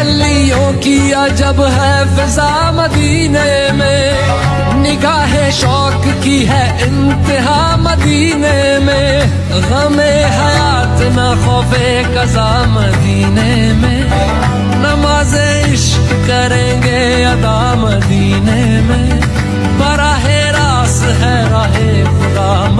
تجلیوں کی عجب ہے فضا مدینے میں۔ نگاہ شوق کی ہے انتہا مدینے میں۔ غم حیات نہ خوف قضا مدینے میں۔ نماز عشق کریں گے ادا مدینے میں۔ براہ راست ہے راہ خدا مدینے